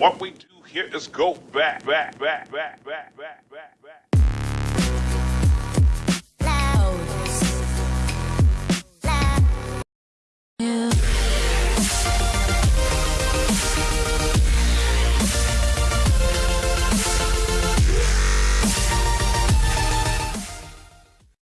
What we do here is go back, back, back, back, back, back, back, back. Loud. Loud. Yeah.